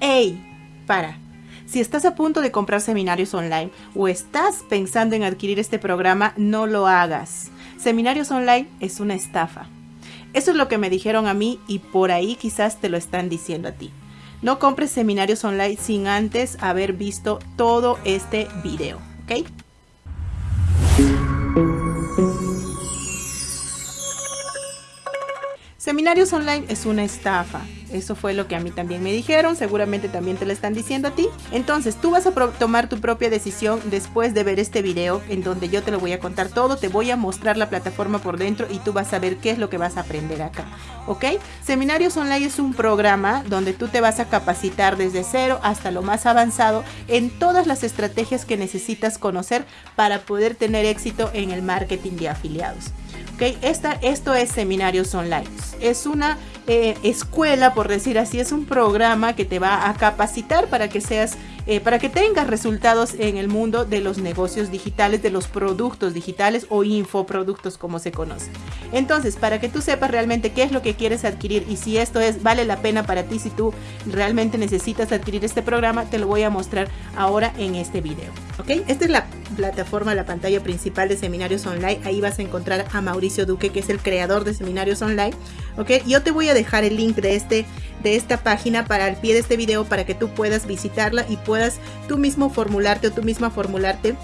¡Ey! Para. Si estás a punto de comprar seminarios online o estás pensando en adquirir este programa, no lo hagas. Seminarios online es una estafa. Eso es lo que me dijeron a mí y por ahí quizás te lo están diciendo a ti. No compres seminarios online sin antes haber visto todo este video, ¿ok? Seminarios online es una estafa. Eso fue lo que a mí también me dijeron, seguramente también te lo están diciendo a ti. Entonces, tú vas a tomar tu propia decisión después de ver este video en donde yo te lo voy a contar todo, te voy a mostrar la plataforma por dentro y tú vas a ver qué es lo que vas a aprender acá. ¿Ok? Seminarios Online es un programa donde tú te vas a capacitar desde cero hasta lo más avanzado en todas las estrategias que necesitas conocer para poder tener éxito en el marketing de afiliados. ¿Ok? Esta, esto es Seminarios Online. Es una eh, escuela, por decir así, es un programa que te va a capacitar para que seas, eh, para que tengas resultados en el mundo de los negocios digitales, de los productos digitales o infoproductos como se conoce. Entonces, para que tú sepas realmente qué es lo que quieres adquirir y si esto es vale la pena para ti, si tú realmente necesitas adquirir este programa, te lo voy a mostrar ahora en este video. ¿Ok? Esta es la plataforma, la pantalla principal de seminarios online. Ahí vas a encontrar a Mauricio Duque, que es el creador de seminarios online. ¿Ok? Yo te voy a dejar el link de, este, de esta página para el pie de este video para que tú puedas visitarla y puedas tú mismo formularte o tú misma formularte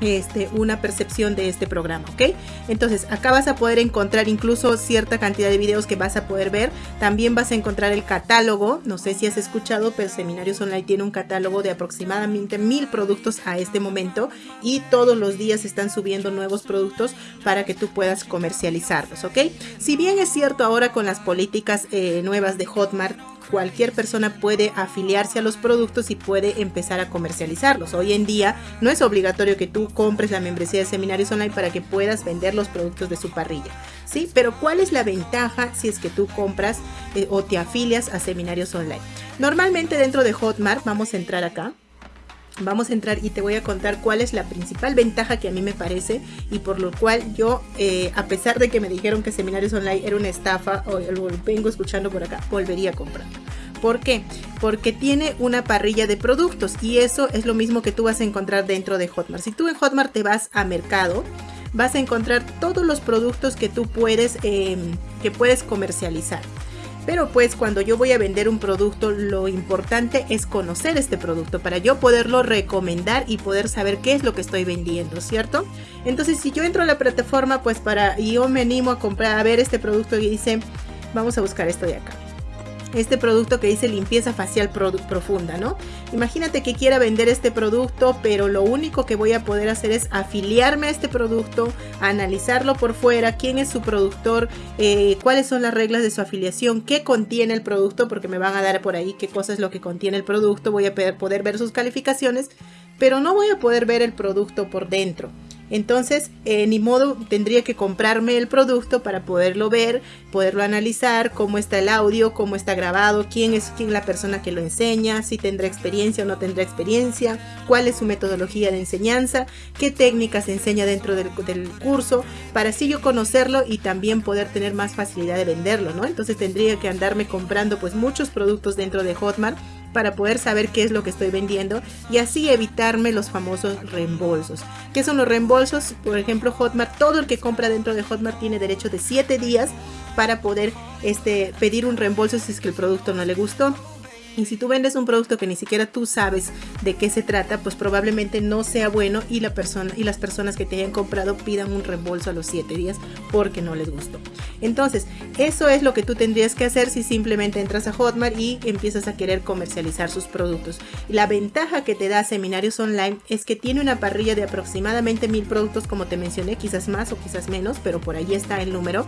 este, una percepción de este programa, ¿ok? Entonces acá vas a poder encontrar incluso cierta cantidad de videos que vas a poder ver. También vas a encontrar el catálogo. No sé si has escuchado, pero Seminarios Online tiene un catálogo de aproximadamente mil productos a este momento y todos los días están subiendo nuevos productos para que tú puedas comercializarlos, ¿ok? Si bien es cierto ahora con las políticas eh, nuevas de Hotmart cualquier persona puede afiliarse a los productos y puede empezar a comercializarlos. Hoy en día no es obligatorio que tú compres la membresía de seminarios online para que puedas vender los productos de su parrilla. ¿Sí? Pero ¿cuál es la ventaja si es que tú compras eh, o te afilias a seminarios online? Normalmente dentro de Hotmart, vamos a entrar acá. Vamos a entrar y te voy a contar cuál es la principal ventaja que a mí me parece y por lo cual yo, eh, a pesar de que me dijeron que Seminarios Online era una estafa, o lo vengo escuchando por acá, volvería a comprar. ¿Por qué? Porque tiene una parrilla de productos y eso es lo mismo que tú vas a encontrar dentro de Hotmart. Si tú en Hotmart te vas a mercado, vas a encontrar todos los productos que tú puedes, em, que puedes comercializar. Pero pues cuando yo voy a vender un producto, lo importante es conocer este producto para yo poderlo recomendar y poder saber qué es lo que estoy vendiendo, ¿cierto? Entonces si yo entro a la plataforma, pues para, y yo me animo a comprar, a ver este producto y dice, vamos a buscar esto de acá este producto que dice limpieza facial profunda, ¿no? Imagínate que quiera vender este producto, pero lo único que voy a poder hacer es afiliarme a este producto, analizarlo por fuera, quién es su productor, eh, cuáles son las reglas de su afiliación, qué contiene el producto, porque me van a dar por ahí qué cosa es lo que contiene el producto, voy a poder ver sus calificaciones, pero no voy a poder ver el producto por dentro. Entonces, eh, ni modo, tendría que comprarme el producto para poderlo ver, poderlo analizar, cómo está el audio, cómo está grabado, quién es quién la persona que lo enseña, si tendrá experiencia o no tendrá experiencia, cuál es su metodología de enseñanza, qué técnicas enseña dentro del, del curso, para así yo conocerlo y también poder tener más facilidad de venderlo, ¿no? Entonces tendría que andarme comprando pues muchos productos dentro de Hotmart para poder saber qué es lo que estoy vendiendo y así evitarme los famosos reembolsos. ¿Qué son los reembolsos? Por ejemplo, Hotmart, todo el que compra dentro de Hotmart tiene derecho de 7 días para poder este, pedir un reembolso si es que el producto no le gustó. Y si tú vendes un producto que ni siquiera tú sabes de qué se trata, pues probablemente no sea bueno y la persona y las personas que te hayan comprado pidan un reembolso a los 7 días porque no les gustó. Entonces, eso es lo que tú tendrías que hacer si simplemente entras a Hotmart y empiezas a querer comercializar sus productos. La ventaja que te da Seminarios Online es que tiene una parrilla de aproximadamente mil productos como te mencioné, quizás más o quizás menos, pero por ahí está el número.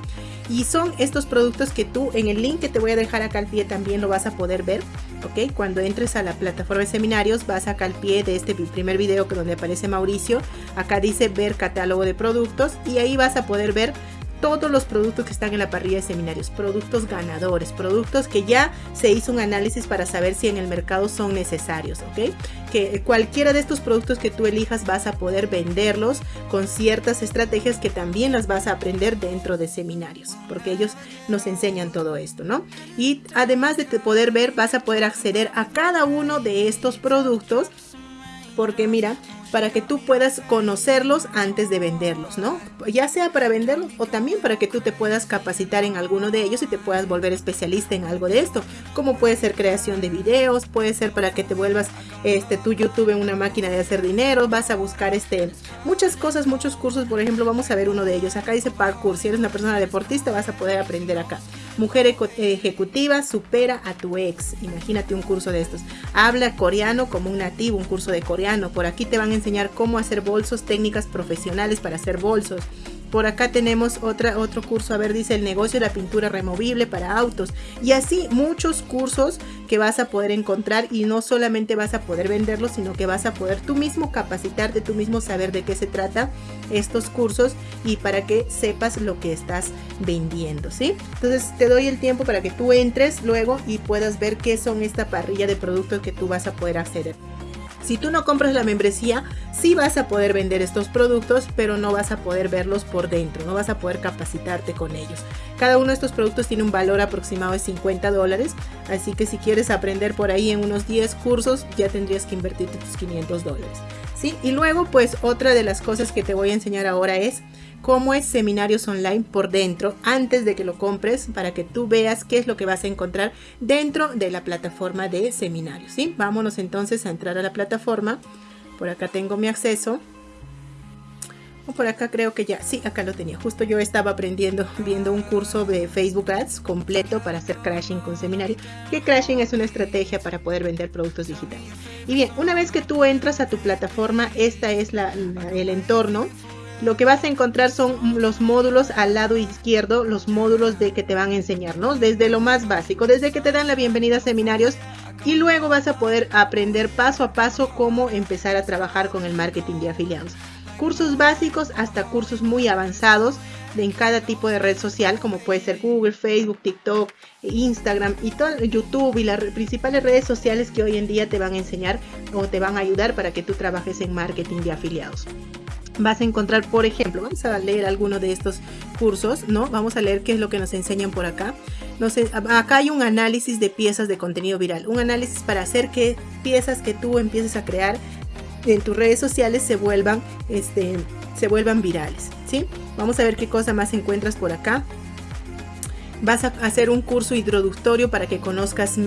Y son estos productos que tú en el link que te voy a dejar acá al pie también lo vas a poder ver. ¿Ok? Cuando entres a la plataforma de seminarios vas acá al pie de este primer video que donde aparece Mauricio, acá dice ver catálogo de productos y ahí vas a poder ver todos los productos que están en la parrilla de seminarios, productos ganadores, productos que ya se hizo un análisis para saber si en el mercado son necesarios, ¿ok? Que cualquiera de estos productos que tú elijas vas a poder venderlos con ciertas estrategias que también las vas a aprender dentro de seminarios, porque ellos nos enseñan todo esto, ¿no? Y además de poder ver, vas a poder acceder a cada uno de estos productos porque mira, para que tú puedas conocerlos antes de venderlos, ¿no? Ya sea para venderlos o también para que tú te puedas capacitar en alguno de ellos y te puedas volver especialista en algo de esto, como puede ser creación de videos, puede ser para que te vuelvas este tu YouTube una máquina de hacer dinero, vas a buscar este muchas cosas, muchos cursos, por ejemplo, vamos a ver uno de ellos. Acá dice parkour, si eres una persona deportista vas a poder aprender acá. Mujer ejecutiva supera a tu ex. Imagínate un curso de estos. Habla coreano como un nativo, un curso de coreano. Por aquí te van a enseñar cómo hacer bolsos, técnicas profesionales para hacer bolsos. Por acá tenemos otra, otro curso, a ver, dice el negocio de la pintura removible para autos. Y así muchos cursos que vas a poder encontrar y no solamente vas a poder venderlos, sino que vas a poder tú mismo capacitarte, tú mismo saber de qué se trata estos cursos y para que sepas lo que estás vendiendo, ¿sí? Entonces te doy el tiempo para que tú entres luego y puedas ver qué son esta parrilla de productos que tú vas a poder acceder. Si tú no compras la membresía, sí vas a poder vender estos productos, pero no vas a poder verlos por dentro, no vas a poder capacitarte con ellos. Cada uno de estos productos tiene un valor aproximado de 50 dólares, así que si quieres aprender por ahí en unos 10 cursos, ya tendrías que invertir tus 500 dólares. ¿sí? Y luego, pues otra de las cosas que te voy a enseñar ahora es cómo es seminarios online por dentro antes de que lo compres para que tú veas qué es lo que vas a encontrar dentro de la plataforma de seminarios. ¿sí? Vámonos entonces a entrar a la plataforma. Por acá tengo mi acceso. O por acá creo que ya, sí, acá lo tenía. Justo yo estaba aprendiendo, viendo un curso de Facebook Ads completo para hacer crashing con seminario. Que crashing es una estrategia para poder vender productos digitales. Y bien, una vez que tú entras a tu plataforma, esta es el entorno lo que vas a encontrar son los módulos al lado izquierdo, los módulos de que te van a enseñar, ¿no? Desde lo más básico, desde que te dan la bienvenida a seminarios y luego vas a poder aprender paso a paso cómo empezar a trabajar con el marketing de afiliados. Cursos básicos hasta cursos muy avanzados en cada tipo de red social, como puede ser Google, Facebook, TikTok, Instagram y todo, YouTube y las principales redes sociales que hoy en día te van a enseñar o te van a ayudar para que tú trabajes en marketing de afiliados vas a encontrar, por ejemplo, vamos a leer alguno de estos cursos, ¿no? Vamos a leer qué es lo que nos enseñan por acá. No sé, acá hay un análisis de piezas de contenido viral, un análisis para hacer que piezas que tú empieces a crear en tus redes sociales se vuelvan, este, se vuelvan virales, ¿sí? Vamos a ver qué cosa más encuentras por acá. Vas a hacer un curso introductorio para que conozcas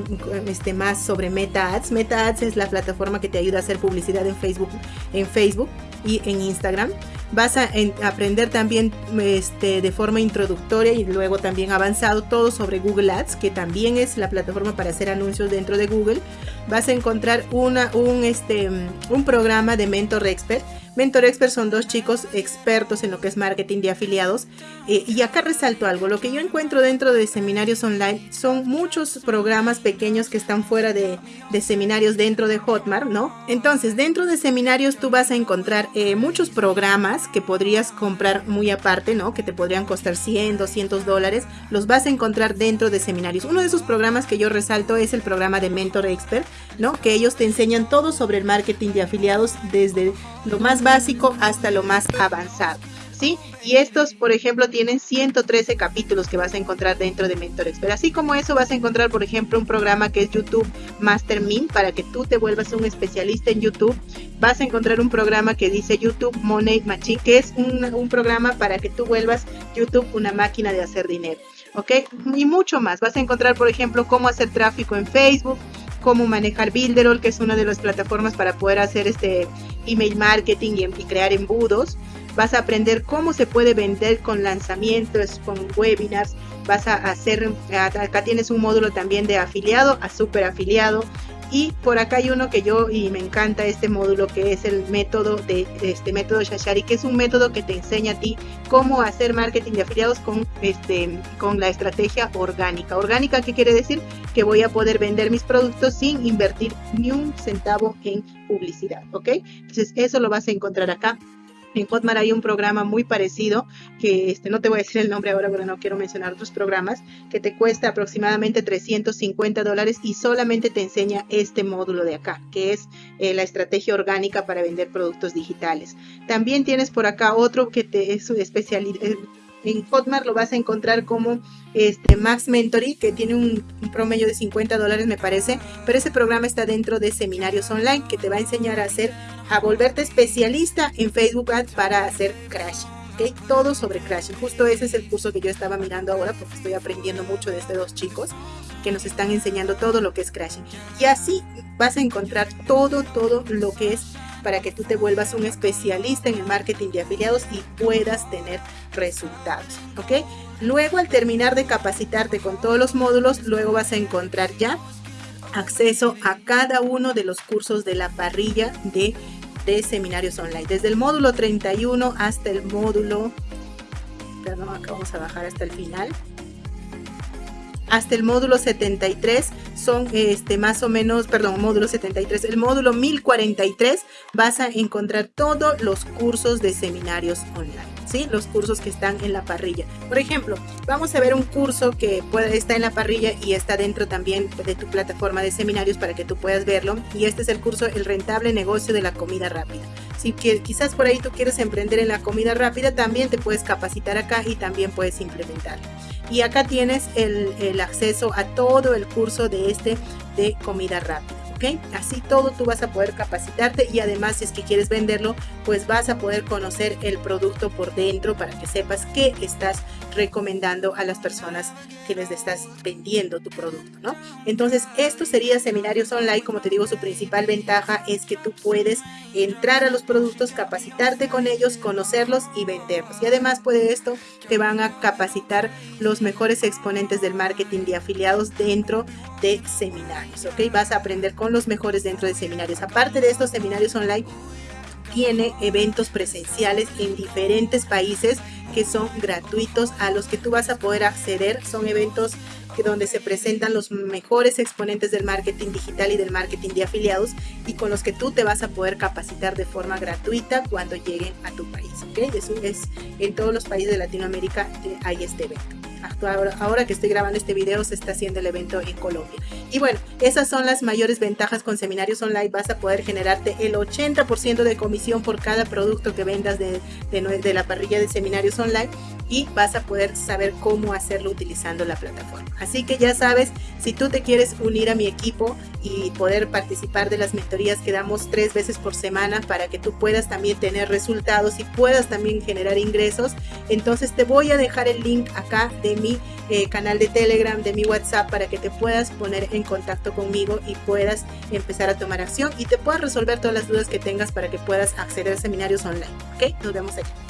este, más sobre Meta Ads. Meta Ads es la plataforma que te ayuda a hacer publicidad en Facebook, en Facebook y en Instagram. Vas a aprender también este, de forma introductoria y luego también avanzado todo sobre Google Ads, que también es la plataforma para hacer anuncios dentro de Google. Vas a encontrar una, un, este, un programa de Mentor Expert Mentor Expert son dos chicos expertos en lo que es marketing de afiliados. Eh, y acá resalto algo, lo que yo encuentro dentro de seminarios online son muchos programas pequeños que están fuera de, seminarios dentro de Hotmart, ¿no? Entonces, dentro de seminarios tú vas a encontrar eh, muchos programas que podrías comprar muy aparte, ¿no? Que te podrían costar 100, 200 dólares. Los vas a encontrar dentro de seminarios. Uno de esos programas que yo resalto es el programa de Mentor Expert, ¿no? Que ellos te enseñan todo sobre el marketing de afiliados desde lo más básico hasta lo más avanzado. ¿Sí? Y estos, por ejemplo, tienen 113 capítulos que vas a encontrar dentro de Mentor Expert. Así como eso, vas a encontrar, por ejemplo, un programa que es YouTube Master Mint para que tú te vuelvas un especialista en YouTube. Vas a encontrar un programa que dice YouTube Money Machine, que es un, un programa para que tú vuelvas YouTube una máquina de hacer dinero. ¿Ok? Y mucho más. Vas a encontrar, por ejemplo, cómo hacer tráfico en Facebook, cómo manejar Builderall, que es una de las plataformas para poder hacer este email marketing y, crear embudos. Vas a aprender cómo se puede vender con lanzamientos, con webinars. Vas a hacer, acá tienes un módulo también de afiliado a super afiliado. Y por acá hay uno que yo y me encanta este módulo que es el método de este método Shashari, que es un método que te enseña a ti cómo hacer marketing de afiliados con este con la estrategia orgánica. Orgánica qué quiere decir que voy a poder vender mis productos sin invertir ni un centavo en publicidad, ¿ok? Entonces eso lo vas a encontrar acá En Hotmart hay un programa muy parecido, que este, no te voy a decir el nombre ahora porque no quiero mencionar otros programas, que te cuesta aproximadamente 350 dólares y solamente te enseña este módulo de acá, que es eh, la estrategia orgánica para vender productos digitales. También tienes por acá otro que te es especialidad eh, en Hotmart lo vas a encontrar como este Max Mentoring, que tiene un, promedio de 50 dólares, me parece. Pero ese programa está dentro de seminarios online que te va a enseñar a hacer, a volverte especialista en Facebook Ads para hacer crash. ¿okay? Todo sobre crash. Justo ese es el curso que yo estaba mirando ahora porque estoy aprendiendo mucho de estos dos chicos que nos están enseñando todo lo que es crashing. Y así vas a encontrar todo, todo lo que es para que tú te vuelvas un especialista en el marketing de afiliados y puedas tener resultados, ¿ok? Luego al terminar de capacitarte con todos los módulos, luego vas a encontrar ya acceso a cada uno de los cursos de la parrilla de, de seminarios online, desde el módulo 31 hasta el módulo, perdón, acá vamos a bajar hasta el final, hasta el módulo 73 son este más o menos, perdón, módulo 73, el módulo 1043 vas a encontrar todos los cursos de seminarios online, ¿sí? Los cursos que están en la parrilla. Por ejemplo, vamos a ver un curso que puede, está en la parrilla y está dentro también de tu plataforma de seminarios para que tú puedas verlo. Y este es el curso El rentable negocio de la comida rápida. Si quizás por ahí tú quieres emprender en la comida rápida, también te puedes capacitar acá y también puedes implementarlo y acá tienes el, acceso a todo el curso de este de comida rápida. Así todo tú vas a poder capacitarte y además si es que quieres venderlo, pues vas a poder conocer el producto por dentro para que sepas qué estás recomendando a las personas que les estás vendiendo tu producto, ¿no? Entonces, esto sería seminarios online, como te digo, su principal ventaja es que tú puedes entrar a los productos, capacitarte con ellos, conocerlos y venderlos. Y además, puede esto, te van a capacitar los mejores exponentes del marketing de afiliados dentro de seminarios, ¿ok? Vas a aprender con los mejores dentro de seminarios. Aparte de estos seminarios online, tiene eventos presenciales en diferentes países que son gratuitos a los que tú vas a poder acceder. Son eventos donde se presentan los mejores exponentes del marketing digital y del marketing de afiliados y con los que tú te vas a poder capacitar de forma gratuita cuando lleguen a tu país. Eso es en todos los países de Latinoamérica hay este evento ahora, que estoy grabando este video se está haciendo el evento en Colombia. Y bueno, esas son las mayores ventajas con seminarios online. Vas a poder generarte el 80% de comisión por cada producto que vendas de, de la parrilla de seminarios online y vas a poder saber cómo hacerlo utilizando la plataforma. Así que ya sabes, si tú te quieres unir a mi equipo y poder participar de las mentorías que damos tres veces por semana para que tú puedas también tener resultados y puedas también generar ingresos, entonces te voy a dejar el link acá de mi eh, canal de Telegram, de mi WhatsApp para que te puedas poner en contacto conmigo y puedas empezar a tomar acción y te puedas resolver todas las dudas que tengas para que puedas acceder a seminarios online. ¿Ok? Nos vemos allá.